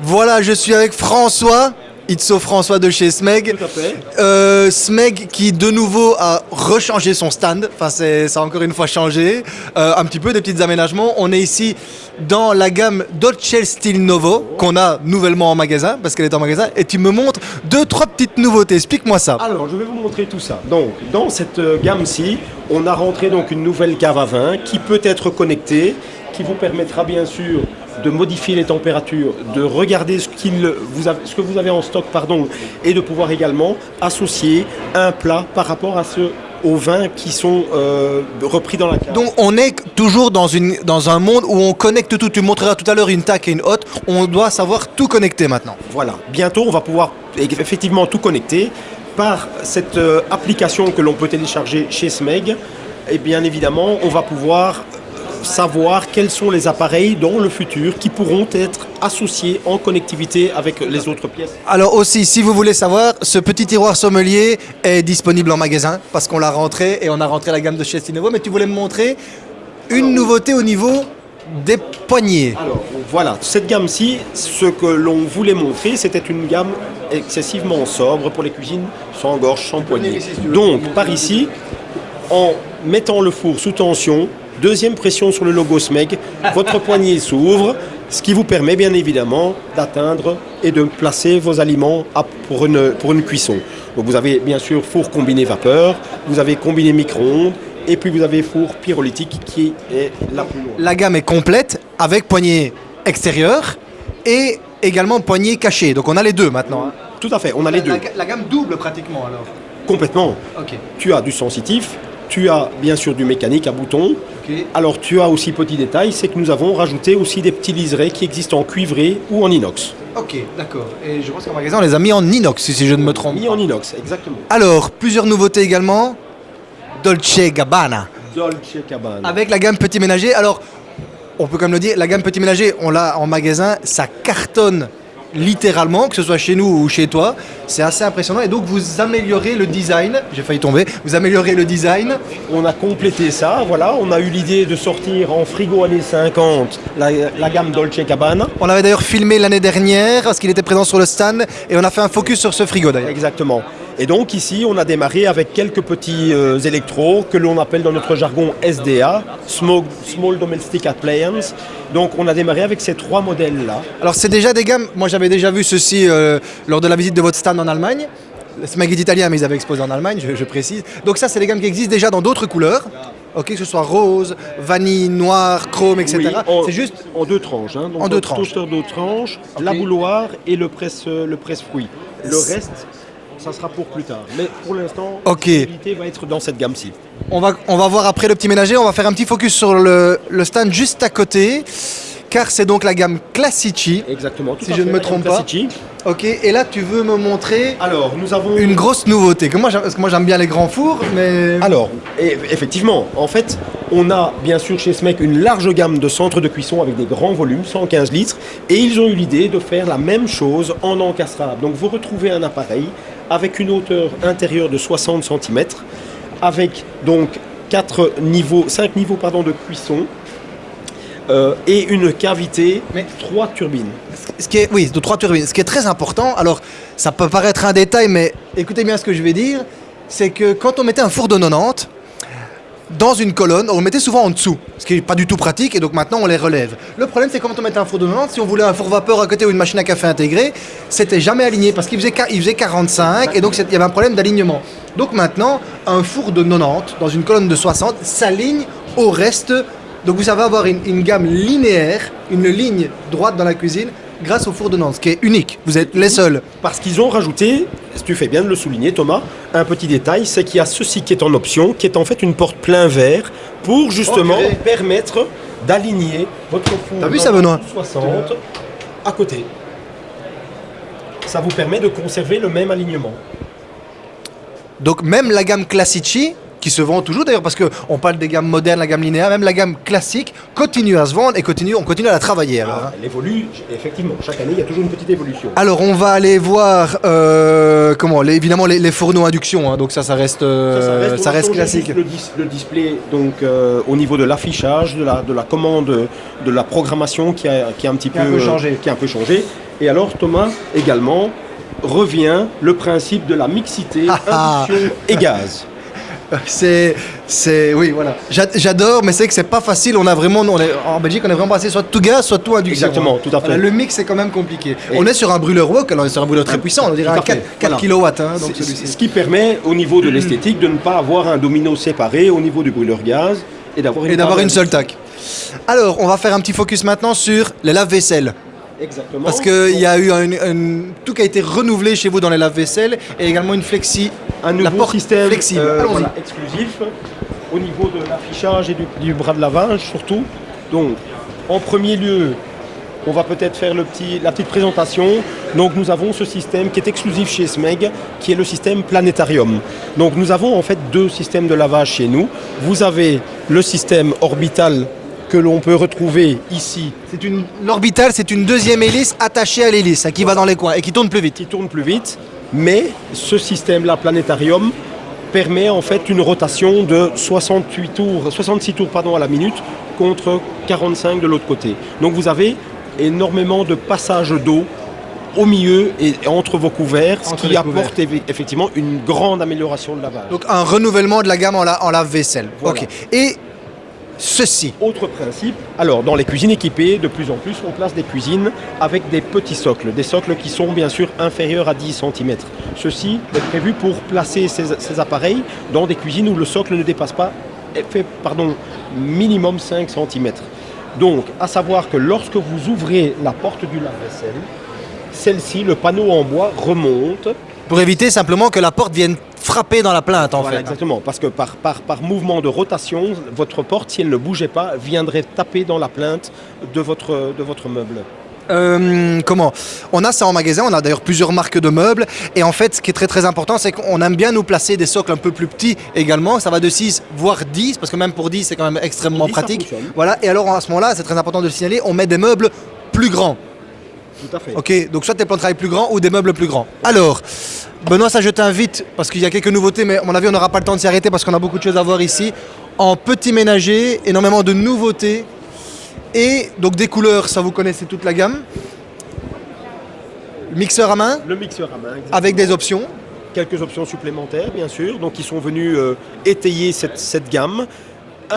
Voilà, je suis avec François. Itso François de chez Smeg. Tout à fait. Euh, Smeg qui de nouveau a rechangé son stand. Enfin, ça a encore une fois changé. Euh, un petit peu des petits aménagements. On est ici dans la gamme Dolce Style Novo qu'on a nouvellement en magasin parce qu'elle est en magasin. Et tu me montres deux, trois petites nouveautés. Explique-moi ça. Alors, je vais vous montrer tout ça. Donc, dans cette euh, gamme-ci, on a rentré donc une nouvelle cave à vin qui peut être connectée, qui vous permettra bien sûr de modifier les températures, de regarder ce, qu'il vous avez- ce que vous avez en stock, pardon, et de pouvoir également associer un plat par rapport à ce, aux vins qui sont euh, repris dans la cave. Donc on est toujours dans, une, dans un monde où on connecte tout. Tu montreras tout à l'heure une tac et une hotte. On doit savoir tout connecter maintenant. Voilà, bientôt on va pouvoir effectivement tout connecter par cette euh, application que l'on peut télécharger chez Smeg. Et bien évidemment, on va pouvoir savoir quels sont les appareils dans le futur qui pourront être associés en connectivité avec les autres pièces. Alors aussi, si vous voulez savoir, ce petit tiroir sommelier est disponible en magasin parce qu'on l'a rentré et on a rentré la gamme de chez Stinevo. Mais tu voulais me montrer une nouveauté au niveau des poignées. Alors voilà, cette gamme-ci, ce que l'on voulait montrer, c'était une gamme excessivement sobre pour les cuisines sans gorge, sans poignée. Donc par ici, en mettant le four sous tension, deuxième pression sur le logo SMEG, votre poignée s'ouvre, ce qui vous permet bien évidemment d'atteindre et de placer vos aliments à- pour, une, pour une cuisson. Donc vous avez bien sûr four combiné vapeur, vous avez combiné micro-ondes, et puis vous avez four pyrolytique qui est la plus loin. La gamme est complète avec poignée extérieure et également poignée cachée. Donc on a les deux maintenant. hein. Tout à fait, on a les deux. La, la gamme double pratiquement alors. Complètement. Ok. Tu as du sensitif, tu as bien sûr du mécanique à bouton. Ok. Alors tu as aussi petit détail, c'est que nous avons rajouté aussi des petits liserés qui existent en cuivré ou en inox. Ok, d'accord. Et je pense qu'en magasin on les a mis en inox si je ne me trompe. Mis en inox, exactement. Alors, plusieurs nouveautés également. Dolce Gabbana. Dolce Cabana. Avec la gamme petit ménager. Alors, on peut comme le dire, la gamme petit ménager, on l'a en magasin, ça cartonne littéralement, que ce soit chez nous ou chez toi. C'est assez impressionnant. Et donc, vous améliorez le design. J'ai failli tomber. Vous améliorez le design. On a complété ça, voilà. On a eu l'idée de sortir en frigo années 50 la, la gamme Dolce Cabana. On l'avait d'ailleurs filmé l'année dernière parce qu'il était présent sur le stand et on a fait un focus sur ce frigo d'ailleurs. Exactement. Et donc ici, on a démarré avec quelques petits euh, électros que l'on appelle dans notre jargon SDA, Small, Small Domestic Appliance. Donc on a démarré avec ces trois modèles-là. Alors c'est déjà des gammes, moi j'avais déjà vu ceci euh, lors de la visite de votre stand en Allemagne. Smeg est italien mais ils avaient exposé en Allemagne, je, je précise. Donc ça c'est des gammes qui existent déjà dans d'autres couleurs. Ok, que ce soit rose, vanille, noir, chrome, etc. Oui, C'est juste en deux tranches. hein. Donc, En deux tranches. Toaster deux tranches, la bouloire et le presse, le presse fruit. Le C'est- reste, ça sera pour plus tard. Mais pour l'instant, l'activité va être dans cette gamme-ci. On va, on va voir après le petit ménager, on va faire un petit focus sur le, le stand juste à côté, car c'est donc la gamme Classici. Exactement. tout Si je ne me trompe pas. Classici. Ok, et là tu veux me montrer Alors, nous avons une grosse nouveauté. Que moi, parce que moi j'aime bien les grands fours, mais... Alors, effectivement, en fait, on a bien sûr chez SMEC une large gamme de centres de cuisson avec des grands volumes, 115 litres, et ils ont eu l'idée de faire la même chose en encastrable. Donc vous retrouvez un appareil avec une hauteur intérieure de 60 cm, avec donc 4 niveaux, 5 niveaux pardon, de cuisson, euh, et une cavité, Mais- 3 turbines. Ce qui est, oui, de trois turbines. Ce qui est très important, alors ça peut paraître un détail, mais écoutez bien ce que je vais dire, c'est que quand on mettait un four de 90, dans une colonne, on le mettait souvent en dessous, ce qui n'est pas du tout pratique, et donc maintenant on les relève. Le problème, c'est quand on mettait un four de 90, si on voulait un four vapeur à côté ou une machine à café intégrée, c'était jamais aligné, parce qu'il faisait, il faisait 45, et donc il y avait un problème d'alignement. Donc maintenant, un four de 90, dans une colonne de 60, s'aligne au reste. Donc vous savez avoir une gamme linéaire, une ligne droite dans la cuisine, grâce au four de 90, ce qui est unique. Vous êtes les seuls. Parce qu'ils ont rajouté, tu fais bien de le souligner Thomas, un petit détail, c'est qu'il y a ceci qui est en option, qui est en fait une porte plein verre, pour justement permettre d'aligner votre four T'as vu ça, Benoît 60 à côté. Ça vous permet de conserver le même alignement. Donc même la gamme Classici, qui se vend toujours d'ailleurs parce qu'on parle des gammes modernes, la gamme linéaire, même la gamme classique continue à se vendre et continue, on continue à la travailler. Alors, hein. Elle évolue, effectivement, chaque année il y a toujours une petite évolution. Alors on va aller voir euh, comment les- évidemment les, les fourneaux induction, hein, donc ça ça reste, euh, ça reste changer classique. Le, dis- le display, donc euh, au niveau de l'affichage, de la, de la commande, de la programmation qui a, qui a un petit Qui a peu, un peu changé. qui a un peu changé. Et alors Thomas également revient le principe de la mixité, Ah ah. induction et gaz. C'est, c'est, oui, voilà. J'a- J'adore, mais c'est que c'est pas facile. On a vraiment, on est, en Belgique, on est vraiment passé soit tout gaz, soit tout induction. Exactement, tout à fait. Voilà, le mix c'est quand même compliqué. Et- on est sur un brûleur wok, alors c'est un brûleur très puissant. On dirait un 4, fait, voilà. kW, hein, donc. Ce qui permet au niveau de l'esthétique de ne pas avoir un domino séparé au niveau du brûleur gaz et d'avoir une, Et d'avoir table une seule tac. Alors, on va faire un petit focus maintenant sur les lave-vaisselle. Exactement. Parce qu'il y a eu un, un- tout qui a été renouvelé chez vous dans les lave-vaisselle et également une flexi. Un nouveau système flexible. euh, voilà, exclusif au niveau de l'affichage et du, du bras de lavage surtout. Donc, en premier lieu, on va peut-être faire le petit, la petite présentation. Donc, nous avons ce système qui est exclusif chez SMEG, qui est le système planétarium. Donc, nous avons en fait deux systèmes de lavage chez nous. Vous avez le système orbital que l'on peut retrouver ici, C'est une l'orbital, c'est une deuxième hélice attachée à l'hélice hein, qui va dans les coins et qui tourne plus vite. qui tourne plus vite, mais ce système-là, planétarium, permet en fait une rotation de 68 tours, 66 tours pardon, à la minute contre 45 de l'autre côté. Donc vous avez énormément de passages d'eau au milieu et entre vos couverts, ce qui apporte effectivement une grande amélioration de lavage. Donc un renouvellement de la gamme en, la- en lave-vaisselle. Voilà. Et ceci. Autre principe, alors dans les cuisines équipées, de plus en plus, on place des cuisines avec des petits socles, des socles qui sont bien sûr inférieurs à 10 cm. Ceci est prévu pour placer ces, ces appareils dans des cuisines où le socle ne dépasse pas, fait, pardon, minimum 5 cm. Donc, à savoir que lorsque vous ouvrez la porte du lave-vaisselle, celle-ci, le panneau en bois remonte Pour éviter simplement que la porte vienne frapper dans la plainte en Voilà, fait. exactement, parce que par, par, par mouvement de rotation, votre porte, si elle ne bougeait pas, viendrait taper dans la plainte de votre, de votre meuble. Euh, comment? On a ça en magasin, on a d'ailleurs plusieurs marques de meubles. Et en fait, ce qui est très très important, c'est qu'on aime bien nous placer des socles un peu plus petits également. Ça va de 6 voire 10, parce que même pour 10, c'est quand même extrêmement 10, ça pratique. Voilà, et alors à ce moment-là, c'est très important de le signaler, on met des meubles plus grands. Tout à fait. Ok, donc soit des plans de travail plus grands ou des meubles plus grands. Alors, Benoît, ça je t'invite, parce qu'il y a quelques nouveautés, mais à mon avis, on n'aura pas le temps de s'y arrêter parce qu'on a beaucoup de choses à voir ici. En petit ménager, énormément de nouveautés. Et donc des couleurs, ça vous connaissez toute la gamme. Mixeur à main, Le mixeur à main, exactement. avec des options. quelques options supplémentaires, bien sûr, donc qui sont venus euh, étayer cette, cette gamme.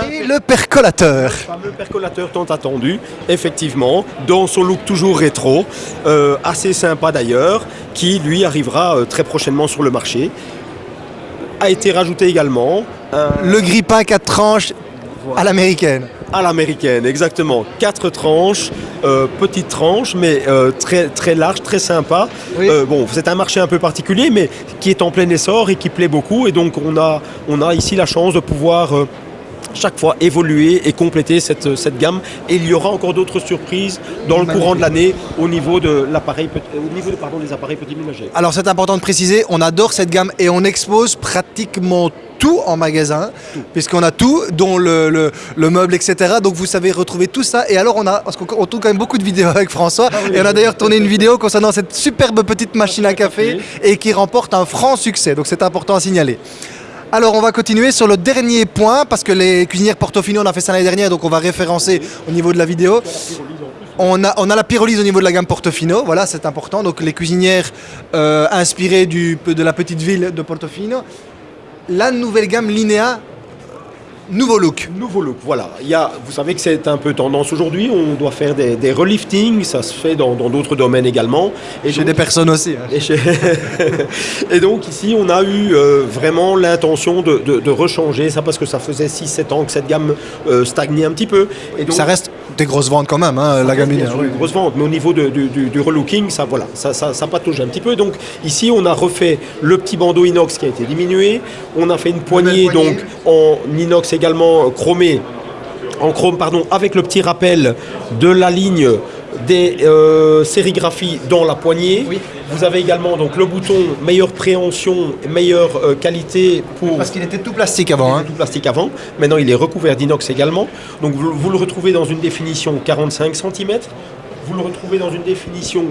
Un Et le percolateur. fameux percolateur tant attendu, effectivement, dans son look toujours rétro, euh, assez sympa d'ailleurs, qui lui arrivera euh, très prochainement sur le marché. A été rajouté également un- Le grippin 4 tranches à l'américaine. à l'américaine, exactement. Quatre tranches, euh, petites tranches, mais euh, très, très larges, très sympa. Oui. Euh, bon, c'est un marché un peu particulier, mais qui est en plein essor et qui plaît beaucoup. Et donc, on a, on a ici la chance de pouvoir euh, chaque fois évoluer et compléter cette, cette gamme. Et il y aura encore d'autres surprises dans le Magnifique. courant de l'année au niveau de l'appareil, au niveau de, pardon, des appareils petits ménagers. Alors c'est important de préciser, on adore cette gamme et on expose pratiquement tout en magasin, puisqu'on a tout, dont le, le- le meuble, etc. Donc vous savez retrouver tout ça. Et alors on a, parce qu'on on tourne quand même beaucoup de vidéos avec François, oui, et on a d'ailleurs tourné une vidéo concernant cette superbe petite machine à café et qui remporte un franc succès. Donc c'est important à signaler. Alors on va continuer sur le dernier point, parce que les cuisinières Portofino, on a fait ça l'année dernière, donc on va référencer au niveau de la vidéo. On a, la pyrolyse au niveau de la gamme Portofino, voilà, c'est important. Donc les cuisinières euh, inspirées de la petite ville de Portofino. La nouvelle gamme Linéa, nouveau look. Nouveau look, voilà. Il y a, vous savez que c'est un peu tendance aujourd'hui. On doit faire des, des reliftings, ça se fait dans d'autres domaines également. Et Chez donc- des personnes aussi. hein. Et, chez- et donc ici, on a eu euh, vraiment l'intention de, de- de rechanger ça parce que ça faisait 6-7 ans que cette gamme euh, stagnait un petit peu. Et donc, Ça reste des grosses ventes quand même, hein, la Linéa. sûr, oui. une grosse vente, mais au niveau de- du, du- du relooking, ça, voilà, ça, ça, ça patauge un petit peu. Donc ici, on a refait le petit bandeau inox qui a été diminué. On a fait une poignée, poignée. donc en inox également chromé, en chrome pardon, avec le petit rappel de la ligne des euh, sérigraphies dans la poignée. Oui. Vous avez également donc le bouton meilleure préhension, meilleure euh, qualité pour Parce qu'il était tout plastique avant. hein. du plastique avant. Maintenant, il est recouvert d'inox également. Donc, vous, vous le retrouvez dans une définition 45 cm. Vous le retrouvez dans une définition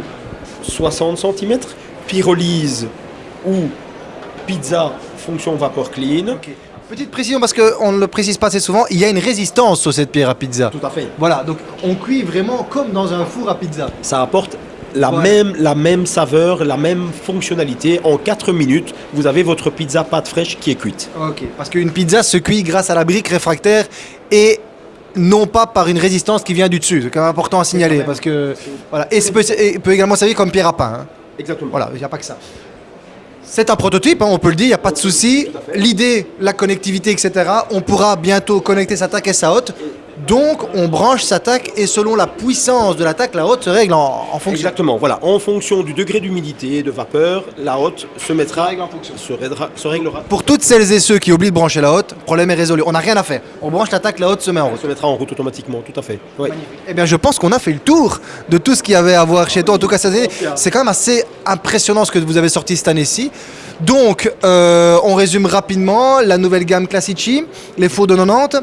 60 cm. Pyrolyse ou pizza fonction vapeur clean. Petite précision parce qu'on ne le précise pas assez souvent, il y a une résistance sur cette pierre à pizza. Tout à fait. Voilà, donc on cuit vraiment comme dans un four à pizza. Ça apporte la, même, la même saveur, la même fonctionnalité. En 4 minutes, vous avez votre pizza pâte fraîche qui est cuite. Ok. Parce qu'une pizza se cuit grâce à la brique réfractaire et non pas par une résistance qui vient du dessus. C'est quand même important à signaler parce que voilà. Et ça peut, et peut également servir comme pierre à pain. hein. Exactement. Voilà, il n'y a pas que ça. C'est un prototype, hein, on peut le dire, il n'y a pas de souci. L'idée, la connectivité, etc. On pourra bientôt connecter sa TAC et sa haute. Donc, on branche sa TAC et selon la puissance de la TAC, la haute se règle en, en fonction. Exactement, voilà. En fonction du degré d'humidité et de vapeur, la haute se mettra, règle en fonction. se, réglera- se réglera, Pour toutes celles et ceux qui oublient de brancher la haute, problème est résolu. On n'a rien à faire. On branche la TAC, la haute se met en route. se mettra en route automatiquement, tout à fait. Ouais. Eh bien, je pense qu'on a fait le tour de tout ce qu'il y avait à voir chez toi. En tout cas, cette année, c'est quand même assez impressionnant ce que vous avez sorti cette année-ci. Donc, euh, on résume rapidement la nouvelle gamme Classici, les fours de 90,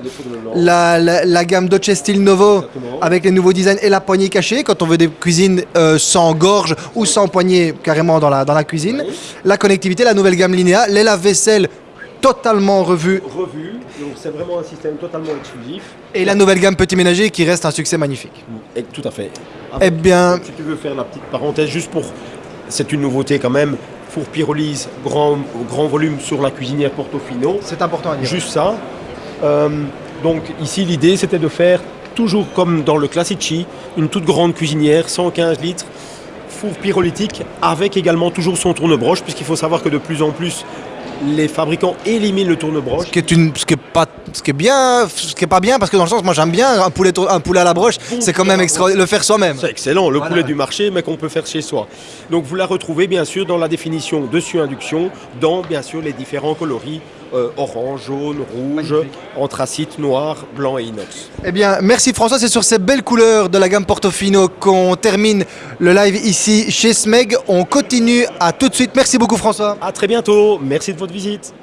la, la- la gamme Dolce Style Novo Exactement. avec les nouveaux designs et la poignée cachée quand on veut des cuisines euh, sans gorge ou sans poignée carrément dans la, dans la cuisine. La connectivité, la nouvelle gamme Linea, les lave-vaisselle totalement revus Revu, donc c'est vraiment un système totalement exclusif. et la nouvelle gamme Petit Ménager qui reste un succès magnifique. Et, tout à fait. Eh bien, Si tu veux faire la petite parenthèse, juste pour. C'est une nouveauté quand même. Four pyrolyse, grand, grand volume sur la cuisinière Portofino. c'est important à dire. Juste ça. Euh, donc ici, l'idée, c'était de faire toujours comme dans le Classici, une toute grande cuisinière, 115 litres, four pyrolytique, avec également toujours son tourne-broche, puisqu'il faut savoir que de plus en plus, les fabricants éliminent le tourne-broche. Ce qui est une, ce qui est pas, ce qui est bien, ce qui est pas bien parce que dans le sens, moi j'aime bien un poulet, tour- un poulet à la broche, c'est quand même extra, le faire soi-même. C'est excellent, le Voilà, poulet du marché, mais qu'on peut faire chez soi. Donc vous la retrouvez bien sûr dans la définition dessus induction, dans bien sûr les différents coloris euh, orange, jaune, rouge, Magnifique. anthracite, noir, blanc et inox. Eh bien, merci François, c'est sur ces belles couleurs de la gamme Portofino qu'on termine le live ici chez Smeg. On continue à tout de suite. Merci beaucoup François. À très bientôt, merci de votre visite.